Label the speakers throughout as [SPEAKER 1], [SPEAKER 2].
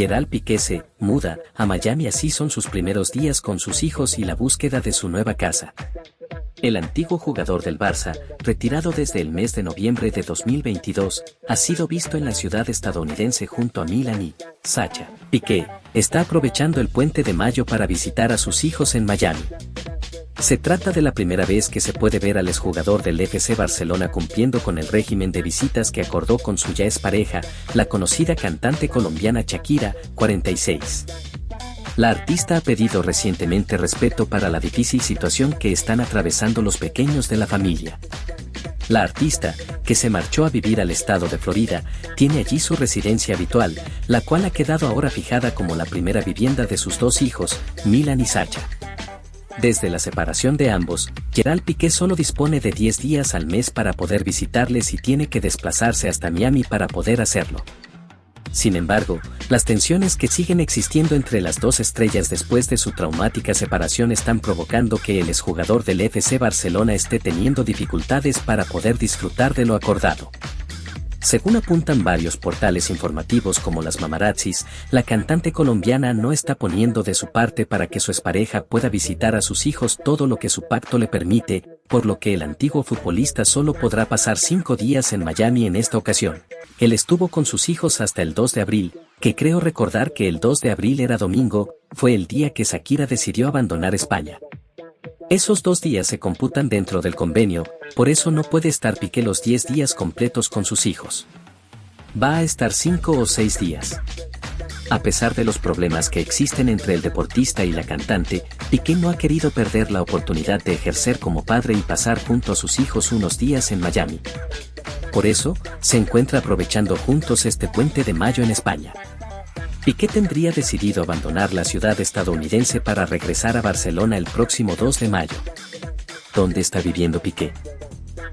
[SPEAKER 1] Gerald Piqué se muda a Miami así son sus primeros días con sus hijos y la búsqueda de su nueva casa. El antiguo jugador del Barça, retirado desde el mes de noviembre de 2022, ha sido visto en la ciudad estadounidense junto a Milan y Sacha. Piqué está aprovechando el puente de mayo para visitar a sus hijos en Miami. Se trata de la primera vez que se puede ver al exjugador del FC Barcelona cumpliendo con el régimen de visitas que acordó con su ya pareja, la conocida cantante colombiana Shakira, 46. La artista ha pedido recientemente respeto para la difícil situación que están atravesando los pequeños de la familia. La artista, que se marchó a vivir al estado de Florida, tiene allí su residencia habitual, la cual ha quedado ahora fijada como la primera vivienda de sus dos hijos, Milan y Sacha. Desde la separación de ambos, Gerald Piqué solo dispone de 10 días al mes para poder visitarles y tiene que desplazarse hasta Miami para poder hacerlo. Sin embargo, las tensiones que siguen existiendo entre las dos estrellas después de su traumática separación están provocando que el exjugador del FC Barcelona esté teniendo dificultades para poder disfrutar de lo acordado. Según apuntan varios portales informativos como las mamarazzis, la cantante colombiana no está poniendo de su parte para que su expareja pueda visitar a sus hijos todo lo que su pacto le permite, por lo que el antiguo futbolista solo podrá pasar cinco días en Miami en esta ocasión. Él estuvo con sus hijos hasta el 2 de abril, que creo recordar que el 2 de abril era domingo, fue el día que Shakira decidió abandonar España. Esos dos días se computan dentro del convenio, por eso no puede estar Piqué los 10 días completos con sus hijos. Va a estar 5 o 6 días. A pesar de los problemas que existen entre el deportista y la cantante, Piqué no ha querido perder la oportunidad de ejercer como padre y pasar junto a sus hijos unos días en Miami. Por eso, se encuentra aprovechando juntos este puente de mayo en España. Piqué tendría decidido abandonar la ciudad estadounidense para regresar a Barcelona el próximo 2 de mayo. ¿Dónde está viviendo Piqué?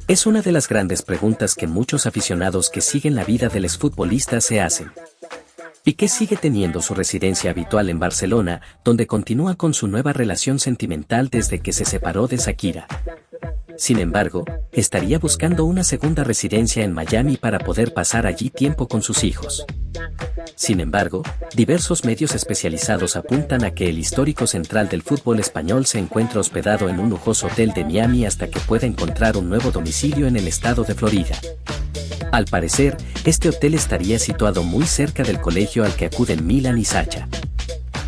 [SPEAKER 1] Es una de las grandes preguntas que muchos aficionados que siguen la vida del exfutbolista se hacen. Piqué sigue teniendo su residencia habitual en Barcelona, donde continúa con su nueva relación sentimental desde que se separó de Shakira. Sin embargo, estaría buscando una segunda residencia en Miami para poder pasar allí tiempo con sus hijos. Sin embargo, diversos medios especializados apuntan a que el histórico central del fútbol español se encuentra hospedado en un lujoso hotel de Miami hasta que pueda encontrar un nuevo domicilio en el estado de Florida. Al parecer, este hotel estaría situado muy cerca del colegio al que acuden Milan y Sacha.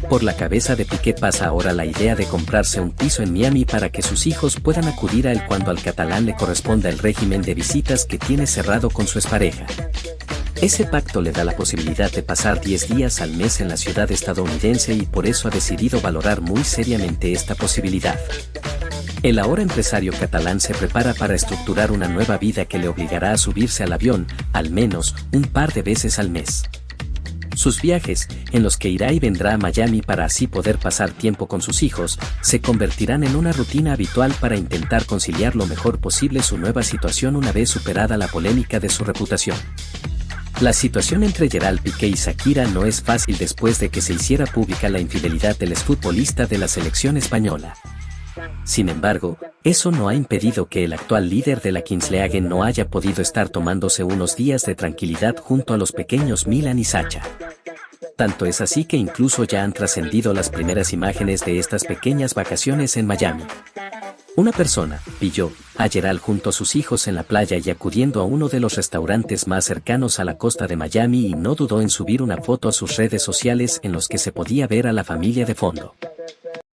[SPEAKER 1] Por la cabeza de Piqué pasa ahora la idea de comprarse un piso en Miami para que sus hijos puedan acudir a él cuando al catalán le corresponda el régimen de visitas que tiene cerrado con su expareja. Ese pacto le da la posibilidad de pasar 10 días al mes en la ciudad estadounidense y por eso ha decidido valorar muy seriamente esta posibilidad. El ahora empresario catalán se prepara para estructurar una nueva vida que le obligará a subirse al avión, al menos, un par de veces al mes. Sus viajes, en los que irá y vendrá a Miami para así poder pasar tiempo con sus hijos, se convertirán en una rutina habitual para intentar conciliar lo mejor posible su nueva situación una vez superada la polémica de su reputación. La situación entre Gerald Piqué y Shakira no es fácil después de que se hiciera pública la infidelidad del exfutbolista de la selección española. Sin embargo, eso no ha impedido que el actual líder de la Kings League no haya podido estar tomándose unos días de tranquilidad junto a los pequeños Milan y Sacha. Tanto es así que incluso ya han trascendido las primeras imágenes de estas pequeñas vacaciones en Miami. Una persona, pilló, a Gerald junto a sus hijos en la playa y acudiendo a uno de los restaurantes más cercanos a la costa de Miami y no dudó en subir una foto a sus redes sociales en los que se podía ver a la familia de fondo.